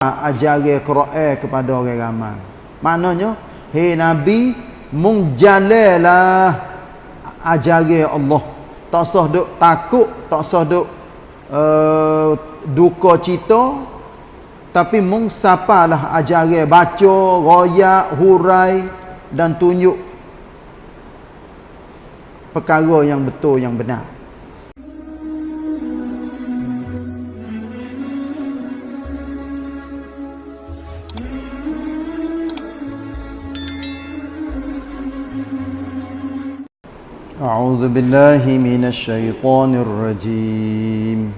ajaran Quran kepada orang ramai. Maknanya, hei Nabi, mung jalalah ajaran Allah. Tak usah duk takut, tak usah duk uh, duka cita, tapi mung sapalah ajaran baca, royak, hurai dan tunjuk perkara yang betul yang benar. أعوذ بالله من الشيطان الرجيم.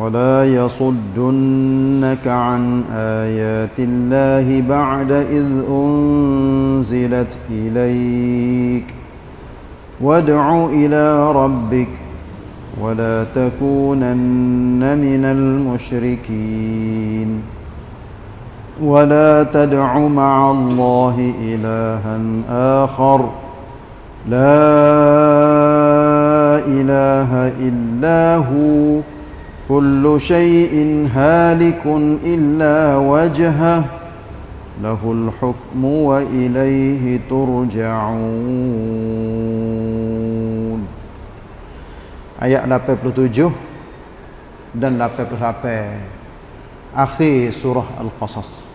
ولا يصدنك عن آيات الله بعد إذ أنزلت إليك. وادع إلى ربك ولا تكونن من المشركين. ولا تدع مع الله إلها آخر. لا إله إلا هو كل شيء هالك إلا وجهه له الحكم وإليه ترجعون Ayat 87 dan 88 Akhir surah Al-Qasas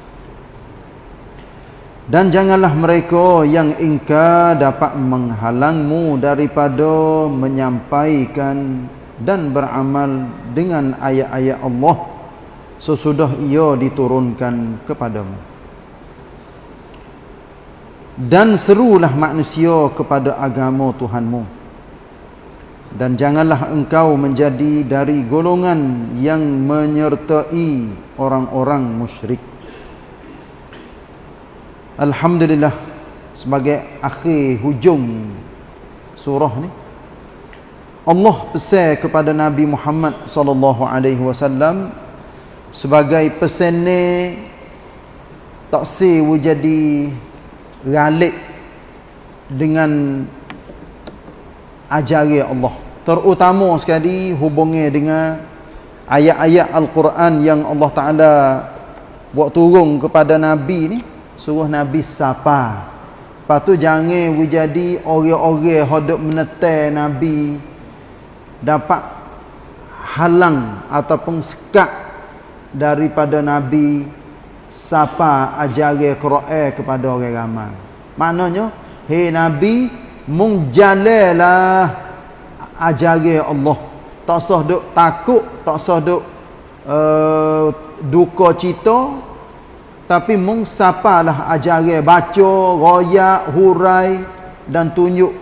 dan janganlah mereka yang ingkar dapat menghalangmu daripada menyampaikan dan beramal dengan ayat-ayat Allah sesudah ia diturunkan kepadamu. Dan serulah manusia kepada agama Tuhanmu. Dan janganlah engkau menjadi dari golongan yang menyertai orang-orang musyrik. Alhamdulillah sebagai akhir hujung surah ni Allah pesan kepada Nabi Muhammad sallallahu alaihi wasallam sebagai pesan ni tak si jadi galik dengan ajaran Allah. Terutama sekali hubungnya dengan ayat-ayat Al-Quran yang Allah Taala buat turun kepada Nabi ni suruh Nabi sapa. Lepas tu jangan jadi orang-orang hodok menetai Nabi dapat halang ataupun sekat daripada Nabi sapa ajaran Quran kepada orang ramai. Maknanya, hei Nabi mung jalalah ajaran Allah. Tak usah duk takut, tak usah duk uh, duka cita, tapi mung sapalah ajaran baca, royak, hurai dan tunjuk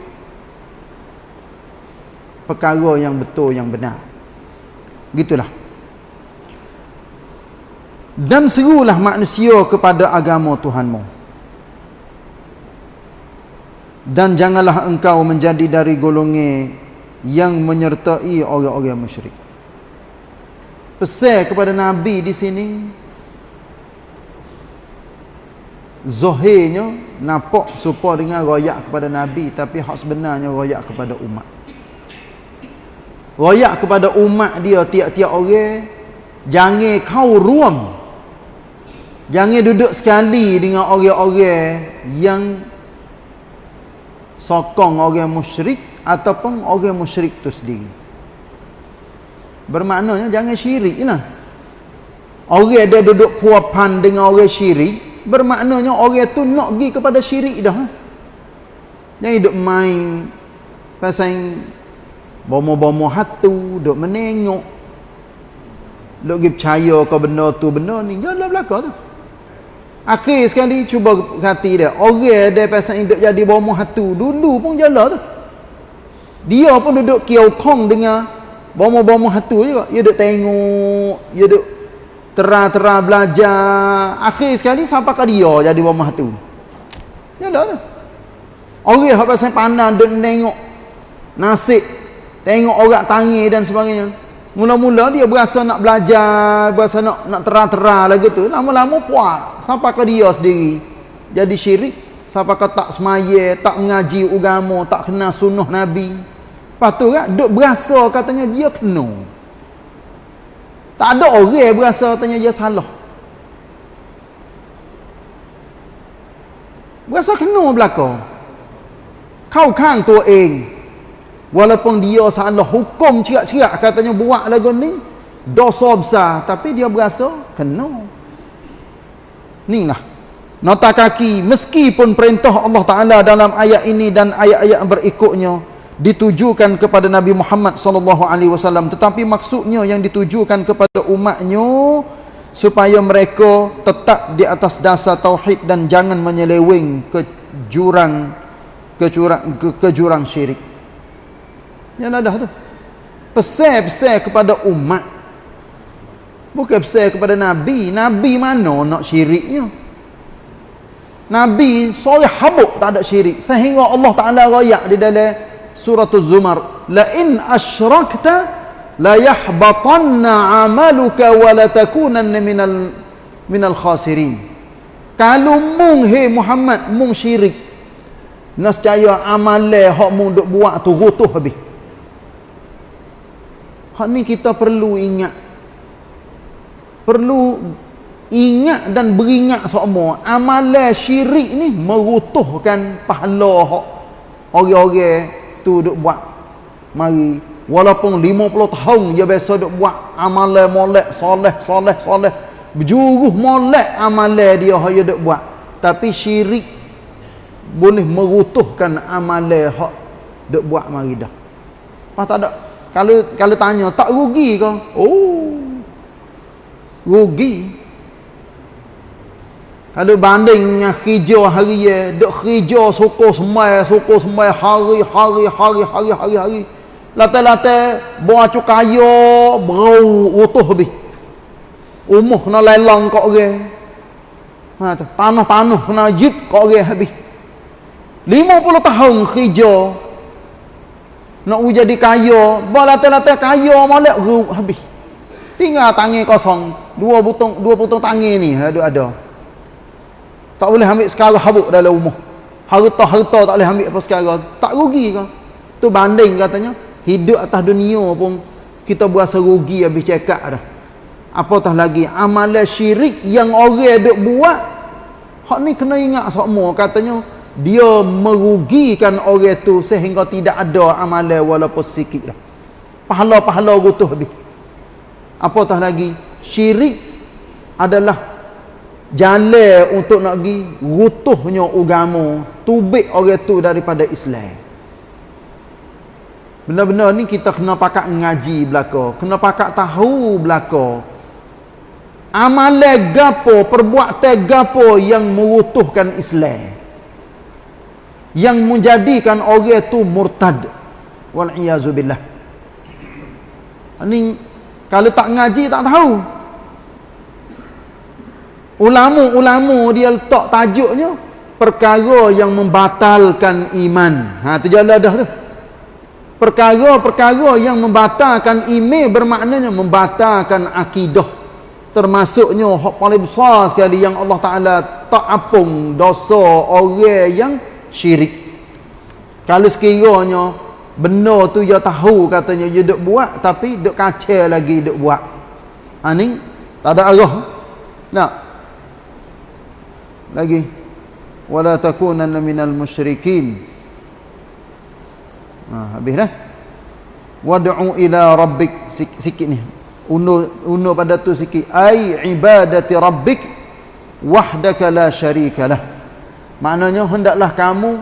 perkara yang betul yang benar. Gitulah. Dan serulah manusia kepada agama Tuhanmu. Dan janganlah engkau menjadi dari golongan yang menyertai orang-orang musyrik. Pesan kepada Nabi di sini Zohirnya nampak serupa dengan royak kepada Nabi tapi hak sebenarnya royak kepada umat. Royak kepada umat dia tiap-tiap orang jangan kau ruam. Jangan duduk sekali dengan orang-orang yang sokong orang musyrik ataupun orang musyrik tu sendiri. Bermaknanya jangan syirik lah. Orang dia duduk puapan dengan orang syirik bermaknanya orang tu nak pergi kepada syirik dah. Jangan hidup main pasal bomo-bomo hatu duk menengok. Duk pergi percaya ke benda tu benda ni janganlah belakang tu. Akhir sekali cuba hati dia. Orang dia pasal hidup jadi bomo hatu dulu pun jalan tu. Dia pun duduk kiau kong dengan bomo-bomo hatu juga. Dia duk tengok dia duk terang-terang belajar. Akhir sekali sampai ke dia jadi rumah tu. Yalah tu. Orang yang pasal pandang dan tengok nasib tengok orang tangi dan sebagainya. Mula-mula dia berasa nak belajar berasa nak nak terang-terang lagi tu lama-lama puak sampai ke dia sendiri. Jadi syirik sampai ke tak semaya tak mengaji agama tak kenal sunnah Nabi. Lepas tu kan duk berasa katanya dia penuh Tak ada orang berasa tanya dia salah. Berasa kena belaka. Kau kan tu eng. Walaupun dia salah hukum cerak-cerak katanya buat lagu ni dosa besar tapi dia berasa kena. Ni lah. Nota kaki meskipun perintah Allah Taala dalam ayat ini dan ayat-ayat berikutnya ditujukan kepada Nabi Muhammad sallallahu alaihi wasallam tetapi maksudnya yang ditujukan kepada umatnya supaya mereka tetap di atas dasar tauhid dan jangan menyeleweng ke jurang ke jurang ke, ke jurang syirik. Ya dah tu. Pesan-pesan kepada umat. Bukan pesan kepada nabi. Nabi mana nak syiriknya? Nabi sore habuk tak ada syirik sehingga Allah Taala royak di dalam surah Az-Zumar la in asyrakta la yahbatanna 'amaluka wa la takunanna minal minal khasirin. Kalau mung he Muhammad mung syirik nescaya amale hak mung duk buat tu rutuh habis. Hak ni kita perlu ingat. Perlu ingat dan beringat semua amalan syirik ni merutuhkan pahala hak orang-orang tu duk buat. Mari walaupun 50 tahun dia biasa duk buat amalan molek soleh soleh soleh. Berjuruh molek amalan dia haya duk buat. Tapi syirik boleh merutuhkan amalan hak duk buat mari dah. Apa tak ada? Kalau kalau tanya tak rugi ke? Oh. Rugi kalau bandingnya hijau hari ya, dok hijau suku semai, suku semai hari hari hari hari hari hari. Lata-lata buah cukayo bau utuh bi. Umuh kena lelang kok ge. Ha tanah-tanah kena jip kok ge habis. 50 tahun hijau nak jadi kaya, buah lata-lata kaya molek habis. Tinggal tangi kosong, dua butung dua butung tangi ni ada ada. Tak boleh ambil sekarang habuk dalam rumah. Harta-harta tak boleh ambil apa sekarang. Tak rugi ke? Tu banding katanya. Hidup atas dunia pun kita berasa rugi habis cekak dah. Apatah lagi amalan syirik yang orang duk buat. Hak ni kena ingat semua katanya dia merugikan orang tu sehingga tidak ada amalan walaupun sikit dah. Pahala-pahala gutuh habis. Apatah lagi syirik adalah jalan untuk nak pergi rutuhnya agama tubik orang tu daripada Islam. Benar-benar ni kita kena pakat ngaji belaka kena pakat tahu belaka. Amalan gapo perbuatan gapo yang merutuhkan Islam? Yang menjadikan orang tu murtad. Wal iazubillah ni kalau tak ngaji tak tahu Ulama-ulama dia letak tajuknya perkara yang membatalkan iman. Ha tu jalan dah tu. Perkara-perkara yang membatalkan iman bermaknanya membatalkan akidah. Termasuknya hak paling besar sekali yang Allah Taala tak apung dosa orang yang syirik. Kalau sekiranya benar tu dia tahu katanya dia duk buat tapi duk kacau lagi duk buat. Ha ni tak ada arah. Nak lagi wala takunanna minal musyrikin. Ha habis dah wad'u ila rabbik. Sikit, ni. Undur undur pada tu sikit. Ai ibadati rabbik wahdaka la syarikalah maknanya hendaklah kamu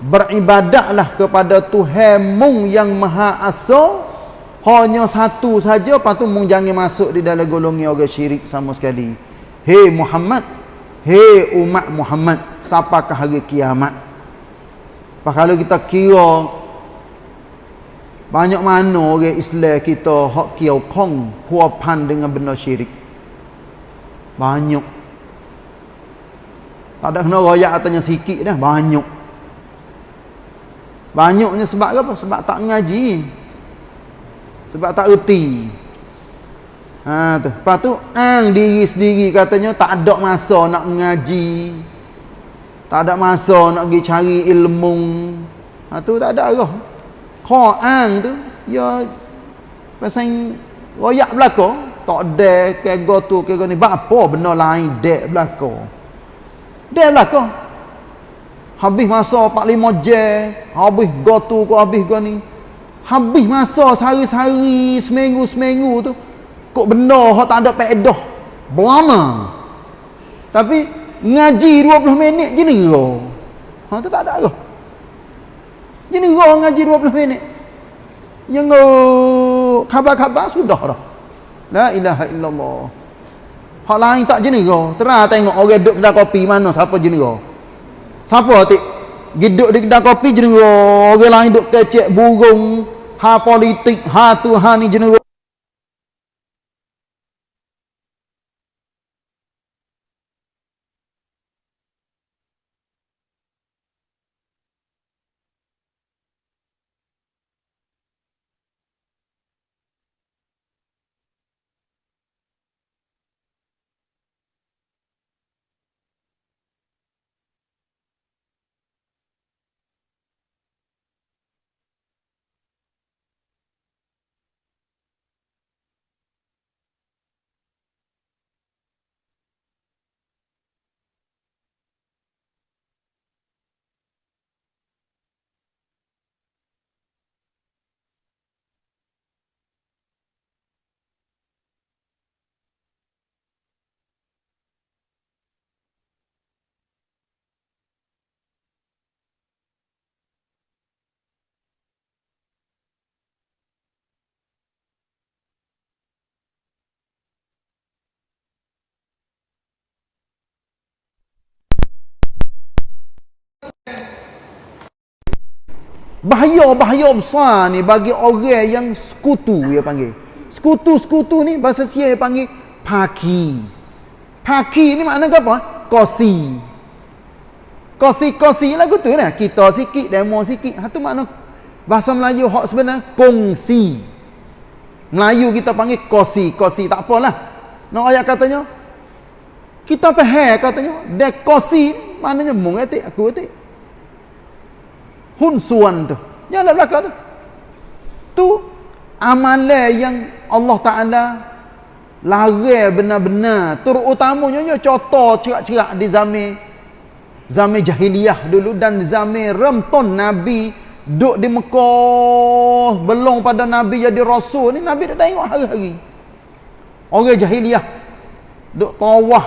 beribadatlah kepada Tuhanmu yang maha asa hanya satu saja patu mung jangan masuk di dalam golongan orang syirik sama sekali. Hei Muhammad Hei umat Muhammad, ke hari kiamat? Apa kalau kita kira banyak mana orang Islam kita hak kiau kong puapan dengan benda syirik. Banyak. Tak ada kena royak atanya sikit dah, banyak. Banyaknya sebab apa? Sebab tak ngaji. Sebab tak erti. Ha tu. Lepas tu ang diri sendiri katanya tak ada masa nak mengaji. Tak ada masa nak pergi cari ilmu. Ha tu tak ada arah. Ang tu ya pasal royak belaka tak ada ke go tu ke ni apa benda lain dek belaka dek belaka habis masa 45 jam habis go tu ke habis go ni habis masa sehari-sehari seminggu-seminggu tu kok benda hak tak ada faedah berlama. Tapi ngaji 20 minit je ni ha tu tak ada ke je ni ngaji 20 minit. Yang khabar-khabar sudah dah. La ilaha illallah. Hak lain tak je ni terang tengok orang duduk kedai kopi mana siapa je ni siapa tik? Duduk di kedai kopi je ni orang lain duduk kecek burung. Ha politik. Ha tu ha ni je ni bahaya-bahaya besar ni bagi orang yang sekutu dia panggil. Sekutu-sekutu ni bahasa sia dia panggil paki. Paki ni makna apa? kosi. Kosi-kosi lagu tu lah kita sikit demo sikit. Itu makna bahasa Melayu hak sebenarnya kongsi. Melayu kita panggil kosi. Kosi tak apalah. Nak ayat katanya kita faham katanya dekosi maknanya mung etik aku etik hunsuan tu. Yang ada belakang tu. Tu amalan yang Allah Ta'ala larang benar-benar. Terutamanya contoh cerak-cerak di zaman zaman jahiliyah dulu dan zaman remton Nabi duduk di Mekah. Belum pada Nabi jadi Rasul. Ni Nabi dah tengok hari-hari. Orang jahiliyah duduk tawah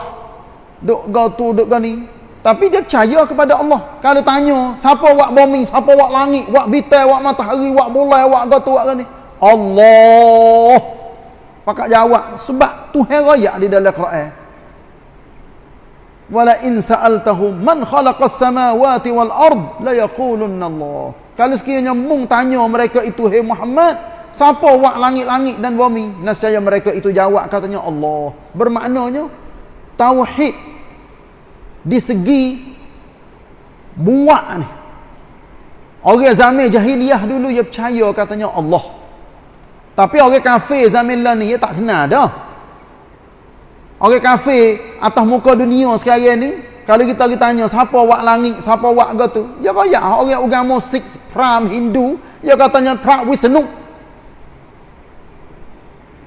duduk gau tu duduk gau ni tapi dia percaya kepada Allah. Kalau tanya, siapa buat bumi, siapa buat langit, buat bintang, buat matahari, buat bulan, buat gotu, buat ni? Allah. Pakak jawab. Sebab Tuhan raya di dalam Quran. Wala in sa'altahum man khalaqas samawati wal ard la yaqulunna Allah. Kalau sekiranya mung tanya mereka itu, Hei Muhammad, siapa buat langit-langit dan bumi? Nascaya mereka itu jawab katanya Allah. Bermaknanya, tauhid di segi buat ni. Orang zaman jahiliyah dulu dia percaya katanya Allah. Tapi orang kafir zaman lah ni dia tak kenal dah. Orang kafir atas muka dunia sekarang ni kalau kita tanya siapa buat langit siapa buat gitu ya kaya orang agama six pram Hindu dia katanya pra Wisnu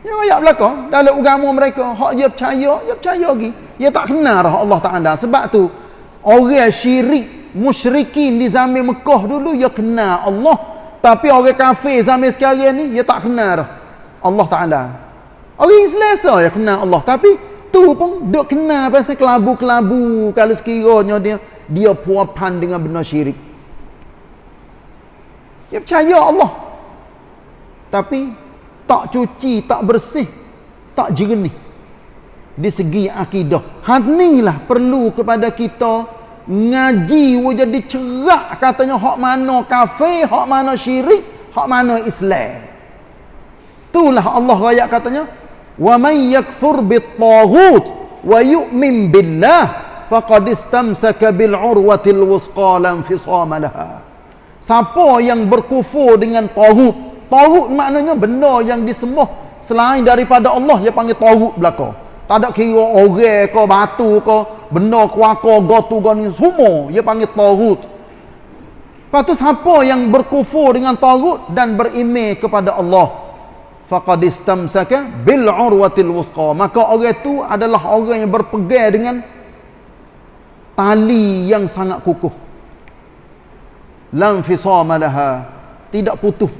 Ya ayat belakang dalam agama mereka hak dia percaya, dia percaya lagi. Dia tak kenal dah Allah Taala. Sebab tu orang syirik, musyrikin di zaman Mekah dulu dia kenal Allah. Tapi orang kafir zaman sekarang ni dia tak kenal dah Allah Taala. Orang Islam so dia kenal Allah, tapi tu pun dok kenal pasal kelabu-kelabu kalau sekiranya dia dia puapan dengan benda syirik. Dia percaya Allah. Tapi tak cuci, tak bersih, tak jernih di segi akidah. Hanilah perlu kepada kita ngaji jadi cerak katanya hak mana kafir, hak mana syirik, hak mana Islam. Itulah Allah raya katanya wa may yakfur bit-taghut wa yu'min billah faqad istamsaka bil urwatil wuthqa lam fisama laha. Siapa yang berkufur dengan taghut, Tauhid maknanya benda yang disembah selain daripada Allah dia panggil tauhid belaka. Tak ada kira orang ke batu ke benda kuaka gotu goni semua dia panggil tauhid. Lepas tu siapa yang berkufur dengan tauhid dan berimej kepada Allah. faqad istamsaka bil urwatil wuthqa maka orang itu adalah orang yang berpegang dengan tali yang sangat kukuh lam fisama laha tidak putus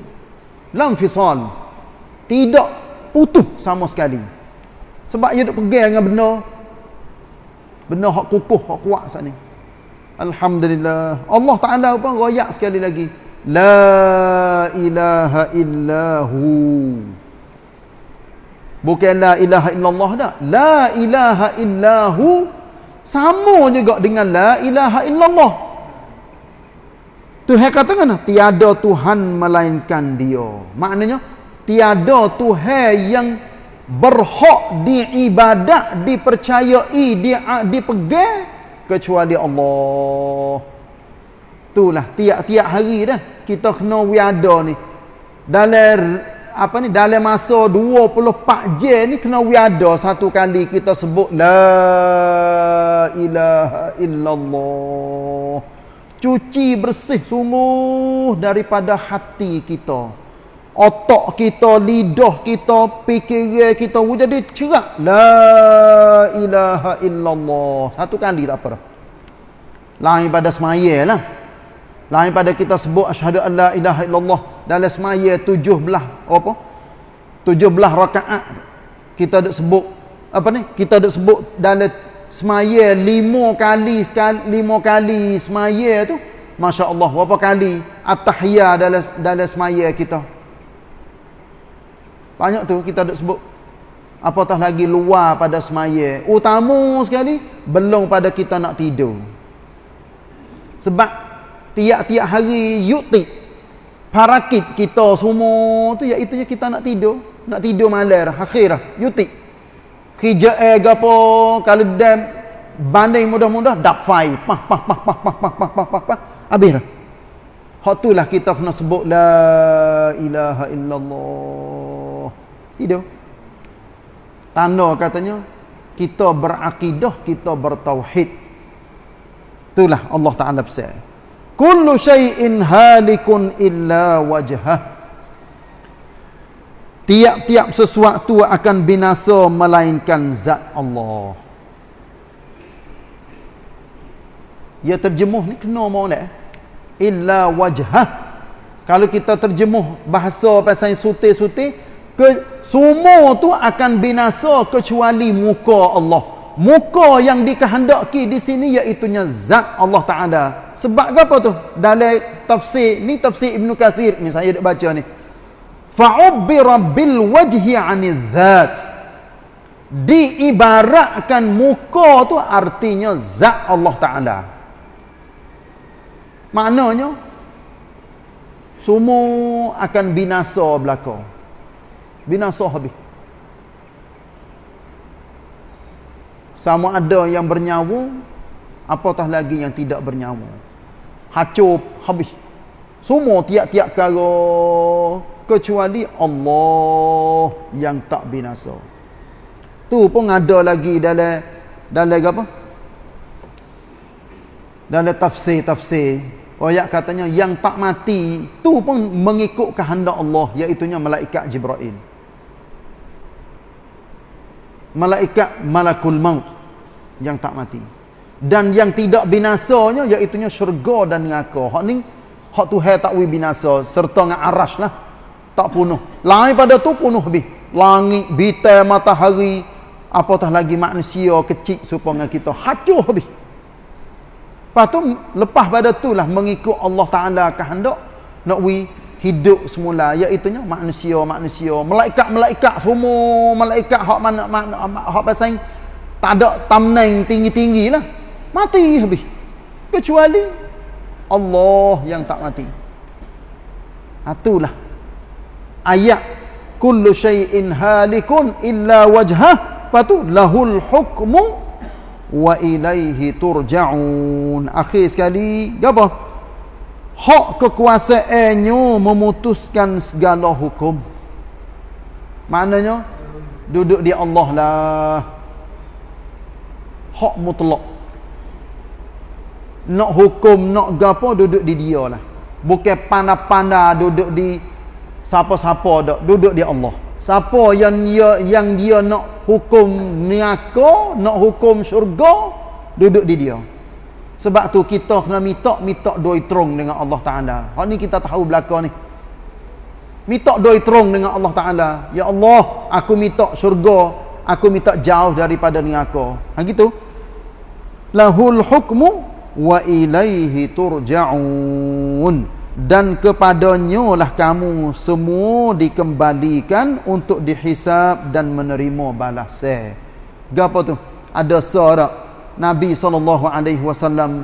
lam fisal tidak putus sama sekali. Sebab dia duk pegang dengan benda. Benda hak kukuh hak kuat sat ni. Alhamdulillah. Allah Taala pun royak sekali lagi. La ilaha illahu. Bukan la ilaha illallah dah. La ilaha illahu. Sama juga dengan la ilaha illallah Tuhan kata kan tiada Tuhan melainkan dia. Maknanya tiada Tuhan yang berhak diibadat dipercayai di dipegang kecuali Allah. Itulah tiap-tiap hari dah kita kena wiada ni. Dalam apa ni dalam masa 24 jam ni kena wiada. Satu kali kita sebut la ilaha illallah cuci bersih sungguh daripada hati kita. Otak kita lidah kita fikiran kita jadi cerah la ilaha illallah. Satu kali tak apa lain pada semaya lah. Lain pada kita sebut asyhadu an la ilaha illallah. Dalam semaya tujuh belah apa? Tujuh belah rakaat. Kita ada sebut apa ni? Kita ada sebut dalam semaya lima kali lima kali semaya tu Masya Allah berapa kali at-tahiyah dalam dalam semaya kita? Banyak tu kita ada sebut apatah lagi luar pada semaya. Utama sekali belum pada kita nak tidur. Sebab tiap-tiap hari yuti parakit kita semua tu iaitu kita nak tidur. Nak tidur malam akhirah kerja eh gapo kalau dan banding mudah-mudah dak fai. Pah pah pah pah pah pah pah pah pah pah. Habis dah. Hak itulah kita kena sebut la ilaha illallah. Tidur tanda katanya kita berakidah kita bertauhid. Itulah Allah Taala pesan. Kullu syai'in halikun illa wajhah tiap-tiap sesuatu akan binasa melainkan zat Allah ya terjemuh ni kena molek illa wajhah kalau kita terjemuh bahasa pasal suti-suti ke semua tu akan binasa kecuali muka Allah muka yang dikehendaki di sini iaitu zat Allah Taala. Sebab apa tu? Dalam tafsir ni tafsir Ibn Kathir ni saya dah baca ni. Fa'ubbira bil wajhi 'anil zat. Diibaratkan muka tu artinya zat Allah Taala. Maknanya semua akan binasa belaka. Binasa habis. sama ada yang bernyawa apatah lagi yang tidak bernyawa hancur habis semua tiap-tiap kala kecuali Allah yang tak binasa. Tu pun ada lagi dalam dalam apa? Dalam tafsir-tafsir ayat katanya yang tak mati tu pun mengikut kehendak Allah iaitu malaikat Jibril. Malaikat malakul maut yang tak mati. Dan yang tidak binasanya iaitu syurga dan neraka. Hak ni hak Tuhan tak wi binasa serta dengan arash lah tak punuh. Lain pada tu punuh habis langit bintang matahari. Apatah lagi manusia kecil supaya kita hancur habis lepas tu lepas pada tu lah mengikut Allah Ta'ala kehendak nak wi hidup semula. Iaitu manusia-manusia malaikat-malaikat semua. Malaikat hak mana hak pasal tak ada tamneng tinggi-tinggi lah. Mati habis kecuali Allah yang tak mati. Itulah ayat kullu syai'in halikun illa wajhah. Patu lahul hukmu wa ilaihi turja'un. Akhir sekali apa hak kekuasaannya memutuskan segala hukum. Maknanya duduk di Allah lah. Hak mutlak. Nak hukum nak gapo duduk di dia lah. Bukan pandai-pandai duduk di siapa-siapa dak duduk di Allah. Siapa yang dia yang dia nak hukum neraka nak hukum syurga duduk di dia. Sebab tu kita kena minta doi terung dengan Allah Taala. Hak ni kita tahu belaka ni. Minta doi terung dengan Allah Taala. Ya Allah aku minta syurga aku minta jauh daripada neraka. Ha gitu. Lahul hukmu wa ilaihi turja'un dan kepadanya lah kamu semua dikembalikan untuk dihisap dan menerima balasan. Gapo tu? Ada seorang Nabi sallallahu alaihi wasallam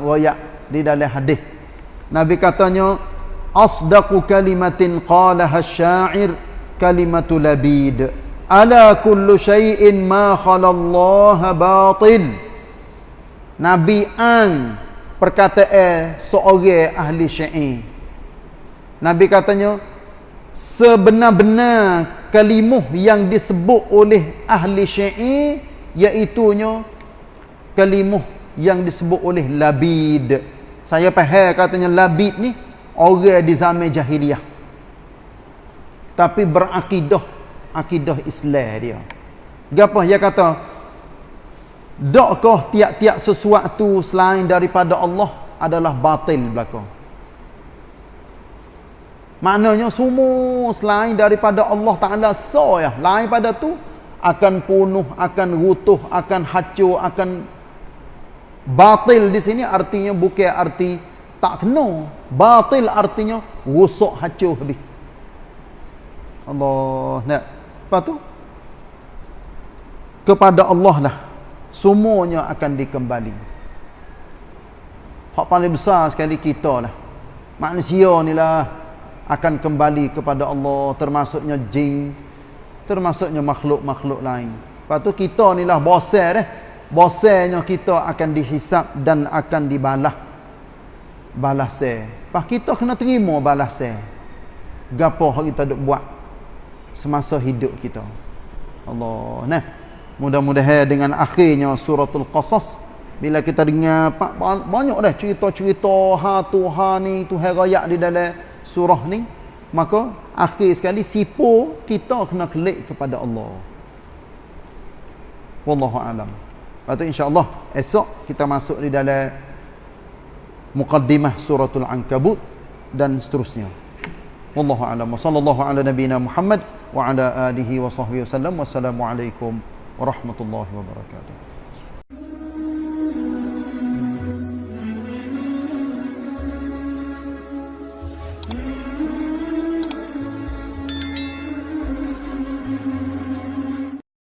di dalam hadis. Nabi katanya asdaqu kalimatin qalaha asy-sya'ir kalimatu labid. Ala kullu syai'in ma khala Allah batil. Nabi an perkataan seorang ahli syair Nabi katanya sebenar-benar kalimuh yang disebut oleh ahli syair iaitunya kalimuh yang disebut oleh labid. Saya faham katanya labid ni orang di zaman jahiliah. Tapi berakidah akidah Islam dia. Gapo dia kata? Dakkah tiap-tiap sesuatu selain daripada Allah adalah batil belaka? Maknanya semua selain daripada Allah Ta'ala so ya. Lain pada tu akan punuh, akan rutuh, akan hancur, akan batil di sini artinya bukan arti tak kena. Batil artinya rusak hancur habis. Allah nak. Lepas tu kepada Allah lah semuanya akan dikembali. Hak paling besar sekali kita lah. Manusia ni lah akan kembali kepada Allah termasuknya jin termasuknya makhluk-makhluk lain. Lepas tu kita ni lah bosan eh. Bosannya kita akan dihisap dan akan dibalas balas eh kita kena terima balas eh gapo kita duk buat semasa hidup kita? Allah nah. Mudah-mudahan dengan akhirnya suratul qasas bila kita dengar banyak dah cerita-cerita ha tu ha ni tu herayak di dalam surah ni maka akhir sekali sipo kita kena klik kepada Allah. Wallahu alam. Patut insyaallah esok kita masuk di dalam muqaddimah suratul ankabut dan seterusnya. Wallahu alam. Sallallahu ala nabiyina muhammad wa ala alihi wa sahbihi wasallam wassalamu alaikum warahmatullahi wabarakatuh